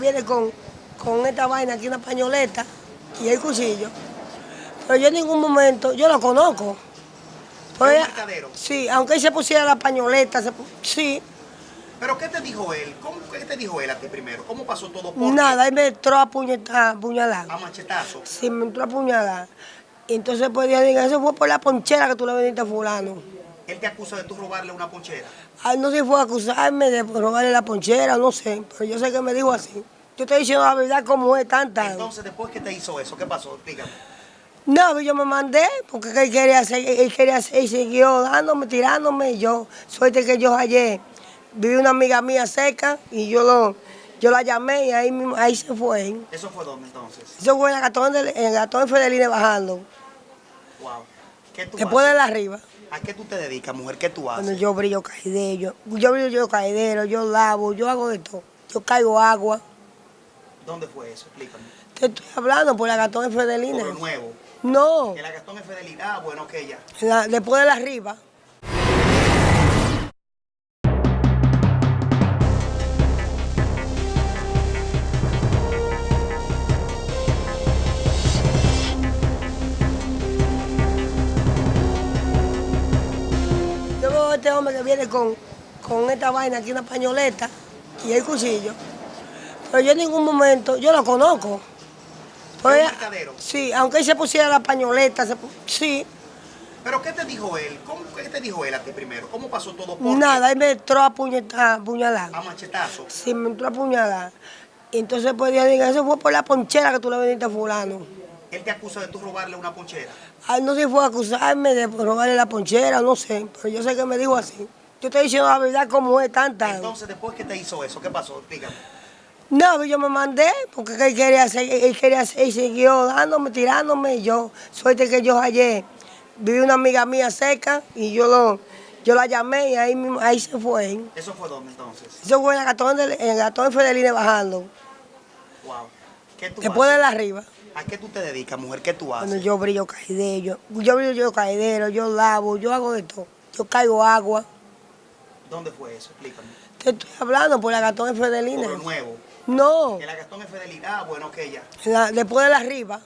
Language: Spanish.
viene con, con esta vaina aquí, una pañoleta y el cuchillo. Pero yo en ningún momento, yo lo conozco. Pues, sí, aunque él se pusiera la pañoleta, se sí, ¿Pero qué te dijo él? ¿Cómo, ¿Qué te dijo él a ti primero? ¿Cómo pasó todo? ¿Por nada, él me entró a, puñet- a machetazo. Sí, me entró a apuñalar. Y entonces pues yo digo, eso fue por la ponchera que tú le vendiste a fulano. Él te acusa de tú robarle una ponchera. Ay, no sé si fue a acusarme de robarle la ponchera, no sé, pero yo sé que me dijo así. Yo estoy diciendo la verdad como es tanta. Entonces, después que te hizo eso, ¿qué pasó? Explícame. No, yo me mandé porque él quería hacer, él quería hacer, y siguió dándome, tirándome. Y yo, suerte que yo ayer vi una amiga mía cerca y yo lo, yo la llamé y ahí mismo, ahí se fue. ¿Eso fue dónde entonces? Eso fue en el gatón de, en el gatón Fedeline bajando, Wow. ¿Qué tú después de la arriba. ¿A qué tú te dedicas, mujer? ¿Qué tú haces? yo brillo caidero, yo, yo brillo yo caidero, yo lavo, yo hago de todo. Yo caigo agua. ¿Dónde fue eso? Explícame. Te estoy hablando por la gatón de Fedeline. Por lo nuevo. No, Que la Gastón es Fidelidad. Ah, bueno, que ya. en la- después de la arriba. Este hombre que viene con, con esta vaina aquí, una pañoleta y el cuchillo. Pero yo en ningún momento, yo lo conozco. Pues, ¿Es un mercadero? sí, aunque él se pusiera la pañoleta, se sí, ¿Pero qué te dijo él? ¿Cómo, ¿Qué te dijo él a ti primero? ¿Cómo pasó todo? ¿Por nada, él me entró a puñet- a machetazo. Sí, me entró a apuñalar. Y entonces pues yo digo, eso fue por la ponchera que tú le vendiste a fulano. Él te acusa de tú robarle una ponchera. Ay, no sé si fue a acusarme de robarle la ponchera, no sé, pero yo sé que me dijo así. Yo estoy diciendo la verdad como es tanta. Entonces, después que te hizo eso, ¿qué pasó? Explícame. No, yo me mandé porque él quería hacer, él quería hacer y siguió dándome, tirándome. Y yo, suerte que yo ayer vi una amiga mía cerca y yo lo, yo la llamé y ahí mismo, ahí se fue. ¿Eso fue dónde entonces? Eso fue en el gatón de, en el gatón de Fedeline bajando, Wow. ¿Qué tú después de la arriba. ¿A qué tú te dedicas, mujer? ¿Qué tú haces? yo brillo caidero, yo, yo brillo yo caidero, yo lavo, yo hago de todo. Yo caigo agua. ¿Dónde fue eso? Explícame. Te estoy hablando por la gatón de Por lo nuevo. No, Que la Gastón es Fidelidad. Ah, bueno, que ya. en la- después de la arriba.